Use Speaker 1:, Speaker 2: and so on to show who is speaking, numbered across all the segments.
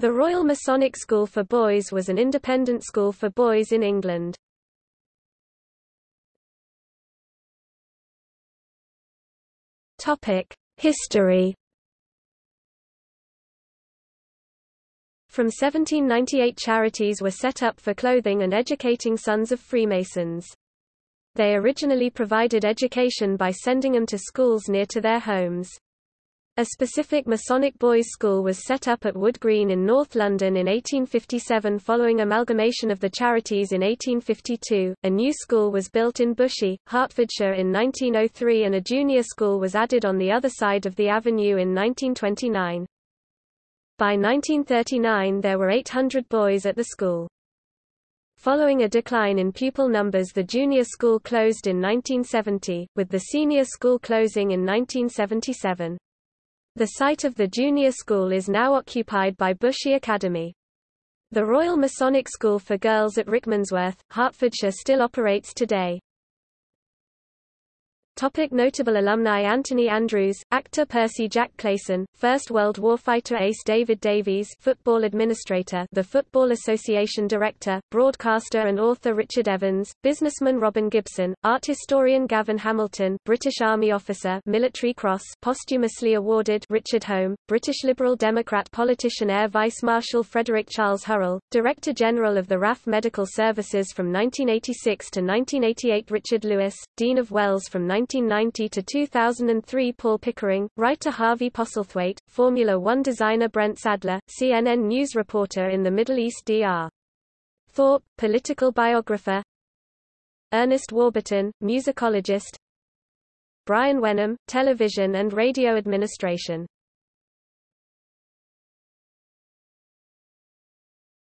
Speaker 1: The Royal Masonic School for Boys was an independent school for boys in England. History From 1798 charities were set up for clothing and educating sons of Freemasons. They originally provided education by sending them to schools near to their homes. A specific Masonic boys' school was set up at Wood Green in North London in 1857 following amalgamation of the charities in 1852. A new school was built in Bushey, Hertfordshire in 1903 and a junior school was added on the other side of the avenue in 1929. By 1939 there were 800 boys at the school. Following a decline in pupil numbers the junior school closed in 1970, with the senior school closing in 1977. The site of the junior school is now occupied by Bushey Academy. The Royal Masonic School for Girls at Rickmansworth, Hertfordshire still operates today. Topic notable alumni Anthony Andrews, actor Percy Jack Clayson, First World War fighter Ace David Davies football administrator the Football Association director, broadcaster and author Richard Evans, businessman Robin Gibson, art historian Gavin Hamilton British Army officer Military Cross posthumously awarded Richard Holme, British Liberal Democrat politician Air Vice Marshal Frederick Charles Hurrell, Director General of the RAF Medical Services from 1986 to 1988 Richard Lewis, Dean of Wells from 19 1990 to 2003 Paul Pickering, writer Harvey Postlethwaite, Formula One designer Brent Sadler, CNN news reporter in the Middle East Dr. Thorpe, political biographer Ernest Warburton, musicologist Brian Wenham, television and radio administration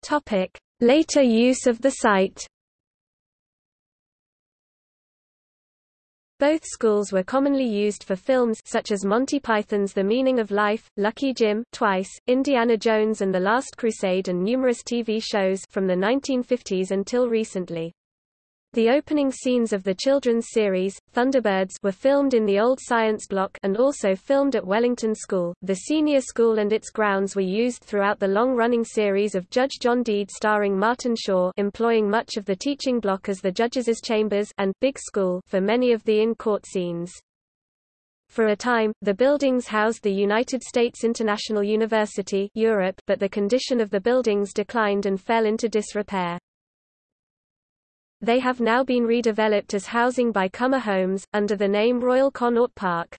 Speaker 1: Topic. Later use of the site Both schools were commonly used for films such as Monty Python's The Meaning of Life, Lucky Jim, Twice, Indiana Jones and The Last Crusade and numerous TV shows from the 1950s until recently. The opening scenes of the children's series, Thunderbirds were filmed in the old science block and also filmed at Wellington School. The senior school and its grounds were used throughout the long-running series of Judge John Deed starring Martin Shaw employing much of the teaching block as the judges' chambers and Big School for many of the in-court scenes. For a time, the buildings housed the United States International University Europe, but the condition of the buildings declined and fell into disrepair. They have now been redeveloped as housing by Comer Homes, under the name Royal Connaught Park.